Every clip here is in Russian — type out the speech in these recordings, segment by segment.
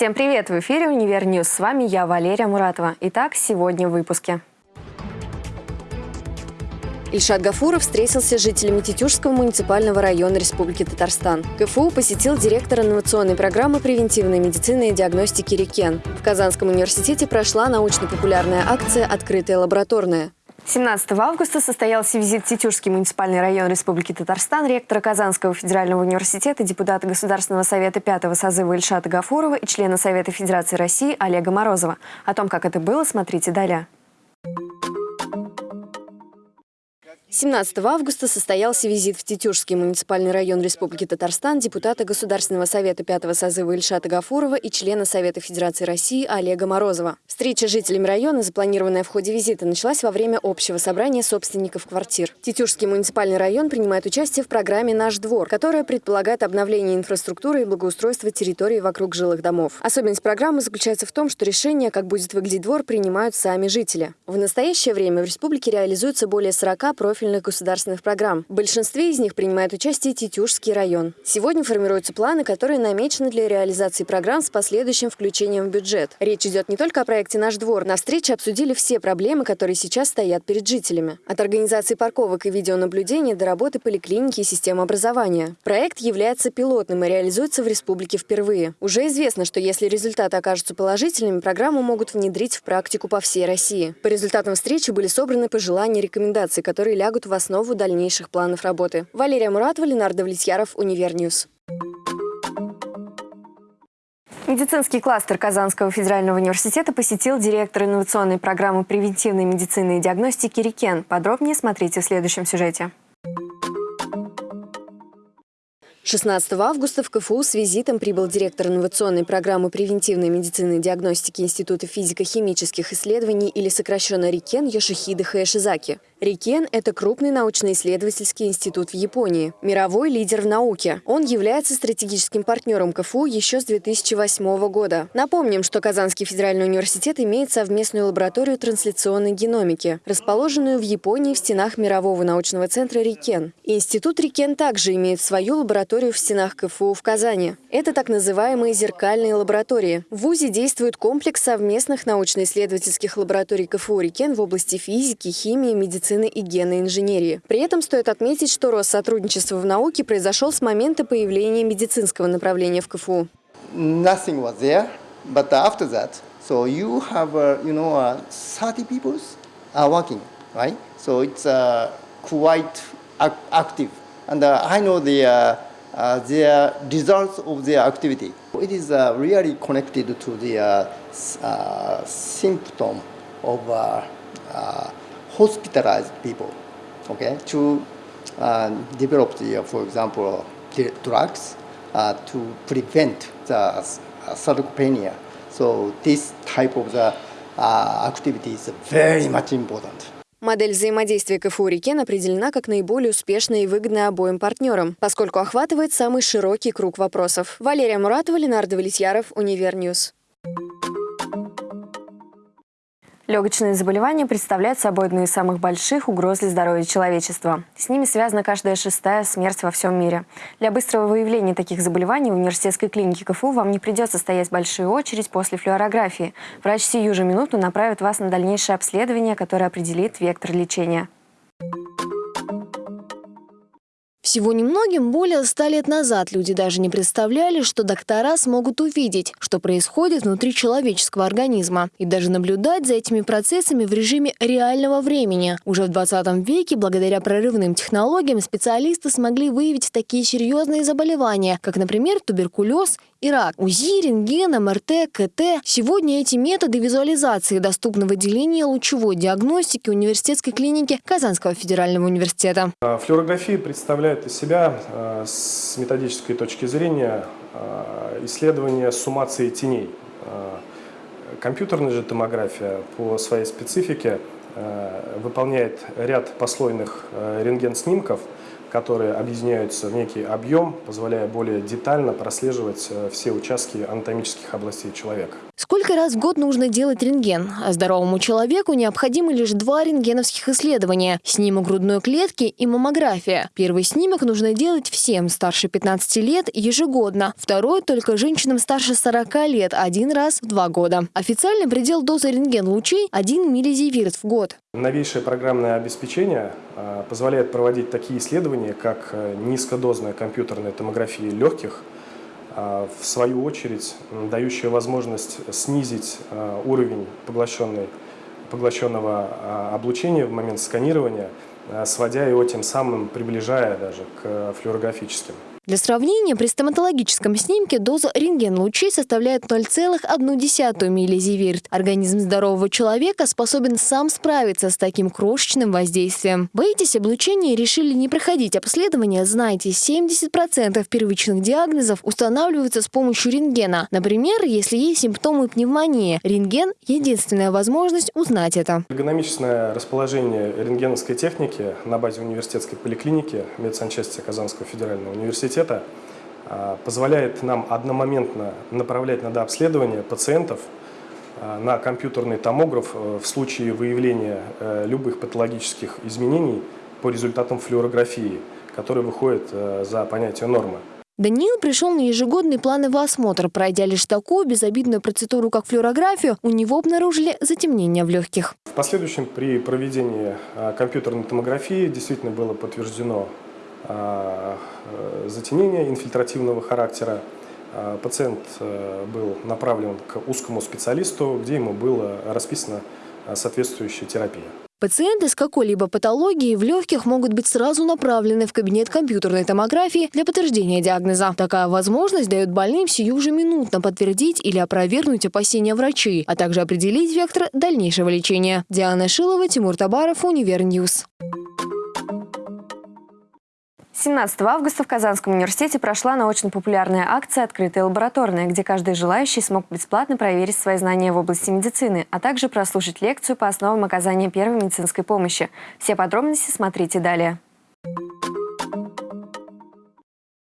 Всем привет! В эфире «Univer News». С вами я, Валерия Муратова. Итак, сегодня в выпуске. Ильшат Гафуров встретился с жителями Тетюшского муниципального района Республики Татарстан. КФУ посетил директор инновационной программы превентивной медицины и диагностики «RIKEN». В Казанском университете прошла научно-популярная акция «Открытая лабораторная». 17 августа состоялся визит в Тетюшский муниципальный район Республики Татарстан ректора Казанского федерального университета, депутата Государственного совета пятого созыва Ильшата Гафурова и члена Совета Федерации России Олега Морозова. О том, как это было, смотрите далее. 17 августа состоялся визит в Тетюшский муниципальный район Республики Татарстан депутата Государственного совета пятого созыва Ильшата Гафурова и члена Совета Федерации России Олега Морозова. Встреча с жителями района, запланированная в ходе визита, началась во время общего собрания собственников квартир. Тетюшский муниципальный район принимает участие в программе «Наш двор», которая предполагает обновление инфраструктуры и благоустройство территории вокруг жилых домов. Особенность программы заключается в том, что решение, как будет выглядеть двор, принимают сами жители. В настоящее время в республике реализуется более 40 профилей профильных государственных программ. В большинстве из них принимает участие Тетюшский район. Сегодня формируются планы, которые намечены для реализации программ с последующим включением в бюджет. Речь идет не только о проекте «Наш двор». На встрече обсудили все проблемы, которые сейчас стоят перед жителями. От организации парковок и видеонаблюдения до работы поликлиники и системы образования. Проект является пилотным и реализуется в республике впервые. Уже известно, что если результаты окажутся положительными, программу могут внедрить в практику по всей России. По результатам встречи были собраны пожелания и рекомендации, которые лягут лягут в основу дальнейших планов работы. Валерия Муратова, Ленар Давлетьяров, Univer News. Медицинский кластер Казанского федерального университета посетил директор инновационной программы превентивной медицины и диагностики «Рикен». Подробнее смотрите в следующем сюжете. 16 августа в КФУ с визитом прибыл директор инновационной программы превентивной медицины и диагностики Института физико-химических исследований или сокращенно РИКЕН Йошихиды Хаэшизаки. РИКЕН – это крупный научно-исследовательский институт в Японии, мировой лидер в науке. Он является стратегическим партнером КФУ еще с 2008 года. Напомним, что Казанский федеральный университет имеет совместную лабораторию трансляционной геномики, расположенную в Японии в стенах Мирового научного центра РИКЕН. Институт РИКЕН также имеет свою лабораторию в стенах КФУ в Казани. Это так называемые зеркальные лаборатории. В ВУЗе действует комплекс совместных научно-исследовательских лабораторий КФУ РИКЕН в области физики, химии, медицины и генной инженерии. При этом стоит отметить, что рост сотрудничества в науке произошел с момента появления медицинского направления в КФУ. Nothing was there, but after that, so you have, uh, you know, uh, 30 people are working, right? So it's uh, quite active. And uh, I know the, uh, uh, their results of their activity. It is uh, really connected to the uh, symptom of hospitalized people, okay, to develop the, for example, drugs to prevent the sarcopenia. So this type of the uh, activity is very much important. Модель взаимодействия КФУ «RIKEN» определена как наиболее успешная и выгодная обоим партнерам, поскольку охватывает самый широкий круг вопросов. Валерия Муратова, Ленар Давлетьяров, Univer News. Легочные заболевания представляют собой одну из самых больших угроз для здоровья человечества. С ними связана каждая шестая смерть во всем мире. Для быстрого выявления таких заболеваний в университетской клинике КФУ вам не придется стоять большую очередь после флюорографии. Врач сию же минуту направит вас на дальнейшее обследование, которое определит вектор лечения. Всего немногим более ста лет назад люди даже не представляли, что доктора смогут увидеть, что происходит внутри человеческого организма, и даже наблюдать за этими процессами в режиме реального времени. Уже в 20 веке, благодаря прорывным технологиям, специалисты смогли выявить такие серьезные заболевания, как, например, туберкулез и рак. УЗИ, рентген, МРТ, КТ. Сегодня эти методы визуализации доступны в отделении лучевой диагностики университетской клиники Казанского федерального университета. Флюорография представляет представляет из себя э, с методической точки зрения э, исследование суммации теней. Э, компьютерная же томография по своей специфике выполняет ряд послойных рентген-снимков, которые объединяются в некий объем, позволяя более детально прослеживать все участки анатомических областей человека. Сколько раз в год нужно делать рентген? А здоровому человеку необходимы лишь два рентгеновских исследования – снимок грудной клетки и маммография. Первый снимок нужно делать всем старше 15 лет ежегодно, второй – только женщинам старше 40 лет один раз в два года. Официальный предел дозы рентген-лучей – 1 миллизиверт в год. Новейшее программное обеспечение э, позволяет проводить такие исследования, как э, низкодозная компьютерная томография легких – а, в свою очередь дающая возможность снизить а, уровень поглощенного а, облучения в момент сканирования, сводя его тем самым, приближая даже к флюорографическим. Для сравнения, при стоматологическом снимке доза рентген-лучей составляет 0,1 миллизиверт. Организм здорового человека способен сам справиться с таким крошечным воздействием. Боитесь облучения и решили не проходить обследование? Знайте, 70% первичных диагнозов устанавливаются с помощью рентгена. Например, если есть симптомы пневмонии, рентген – единственная возможность узнать это. Эргономичное расположение рентгеновской техники на базе университетской поликлиники медсанчасти Казанского федерального университета университета а, позволяет нам одномоментно направлять на дообследование пациентов а, на компьютерный томограф э, в случае выявления э, любых патологических изменений по результатам флюорографии, которые выходят э, за понятие нормы. Даниил пришел на ежегодный плановый осмотр. Пройдя лишь такую безобидную процедуру, как флюорографию, у него обнаружили затемнение в легких. В последующем при проведении компьютерной томографии действительно было подтверждено э, затемнения инфильтративного характера. А, пациент э, был направлен к узкому специалисту, где ему была расписана соответствующая терапия. Пациенты с какой-либо патологией в легких могут быть сразу направлены в кабинет компьютерной томографии для подтверждения диагноза. Такая возможность дает больным сию же минутно подтвердить или опровергнуть опасения врачей, а также определить вектор дальнейшего лечения. Диана Шилова, Тимур Табаров, Univer News. 17 августа в Казанском университете прошла научно-популярная акция «Открытая лабораторная», где каждый желающий смог бесплатно проверить свои знания в области медицины, а также прослушать лекцию по основам оказания первой медицинской помощи. Все подробности смотрите далее.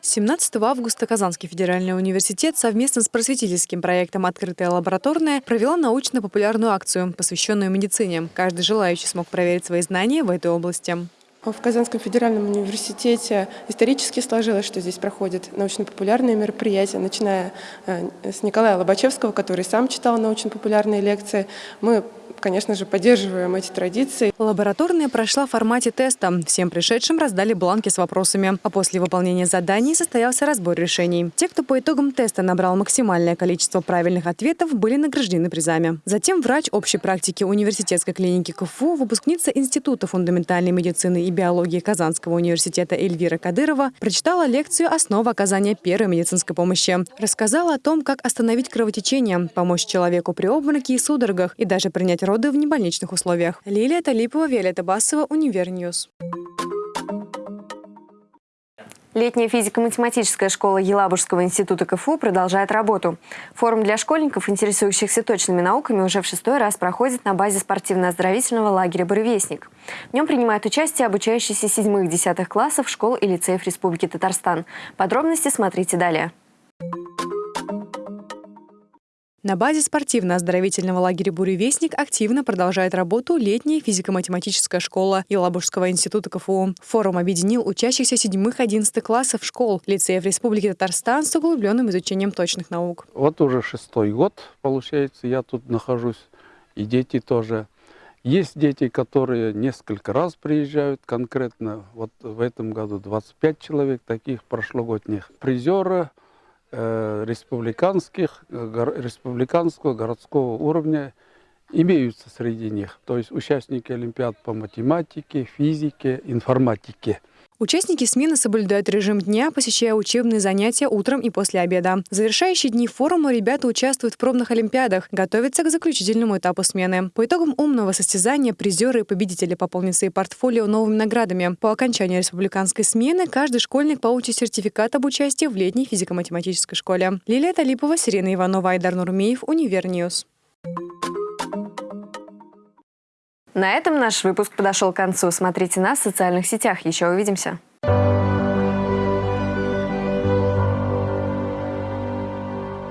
17 августа Казанский федеральный университет совместно с просветительским проектом «Открытая лабораторная» провела научно-популярную акцию, посвященную медицине. Каждый желающий смог проверить свои знания в этой области. В Казанском федеральном университете исторически сложилось, что здесь проходят научно-популярные мероприятия, начиная э, с Николая Лобачевского, который сам читал научно-популярные лекции. Мы конечно же, поддерживаем эти традиции. Лабораторная прошла в формате теста. Всем пришедшим раздали бланки с вопросами. А после выполнения заданий состоялся разбор решений. Те, кто по итогам теста набрал максимальное количество правильных ответов, были награждены призами. Затем врач общей практики университетской клиники КФУ, выпускница Института фундаментальной медицины и биологии Казанского университета Эльвира Кадырова прочитала лекцию «Основы оказания первой медицинской помощи». Рассказала о том, как остановить кровотечение, помочь человеку при обмороке и судорогах и даже принять роды в небольничных условиях. Лилия Талипова, Виолетта Басова, Univer News. Летняя физико-математическая школа Елабужского института КФУ продолжает работу. Форум для школьников, интересующихся точными науками, уже в шестой раз проходит на базе спортивно-оздоровительного лагеря «Буревестник». В нем принимают участие обучающиеся седьмых-десятых классов школ и лицеев Республики Татарстан. Подробности смотрите далее. На базе спортивно-оздоровительного лагеря «Буревестник» активно продолжает работу летняя физико-математическая школа Елабужского института КФУ. Форум объединил учащихся 7-11 классов школ, лицеев Республики Татарстан с углубленным изучением точных наук. Вот уже шестой год, получается, я тут нахожусь, и дети тоже. Есть дети, которые несколько раз приезжают конкретно. Вот в этом году 25 человек таких прошлогодних. Призеры – республиканских, э, республиканского городского уровня имеются среди них. То есть участники Олимпиад по математике, физике, информатике – Участники смены соблюдают режим дня, посещая учебные занятия утром и после обеда. В завершающие дни форума ребята участвуют в пробных олимпиадах, готовятся к заключительному этапу смены. По итогам умного состязания призеры и победители пополнят свои портфолио новыми наградами. По окончании республиканской смены каждый школьник получит сертификат об участии в летней физико-математической школе. Лилия Талипова, Сирена Иванова, Айдар Нурмеев, Univer News. На этом наш выпуск подошел к концу. Смотрите нас в социальных сетях. Еще увидимся.